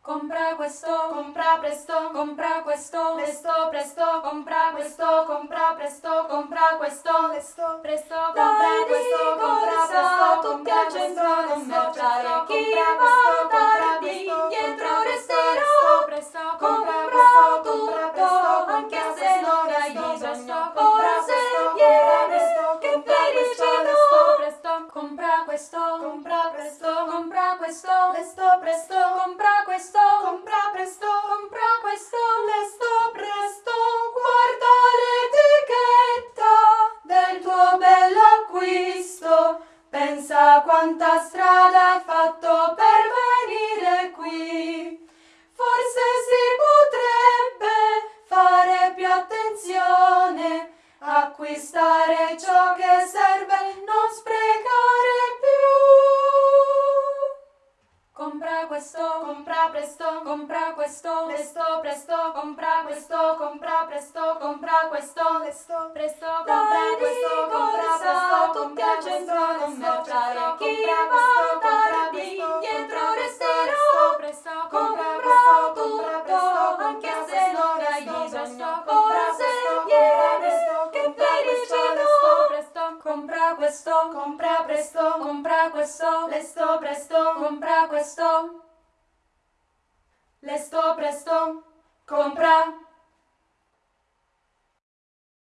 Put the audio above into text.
Compra questo, compra presto, compra questo, presto, presto, compra questo, compra presto, compra questo, presto, presto, compra questo, compra presto, tutti al centro commerciale, chi va tardi, dietro resterà, presto, compra presto, tutto, anche se non hai bisogno, forse presto, viene, che compra felicità, presto, compra questo, compra presto, compra questo, presto, presto, compra questo, compra quanta strada hai fatto per venire qui. Forse si potrebbe fare più attenzione, acquistare ciò che serve, non sprecare più. Compra questo, compra presto, compra questo, presto, presto, compra questo, compra presto, compra questo, presto, presto, Dai compra di questo, compra corsa, presto, tutti compra al centro questo, commerciale, presto, chi compra questo, compra presto, compra questo, tutto, presto, anche compra se questo, presto, presto, compra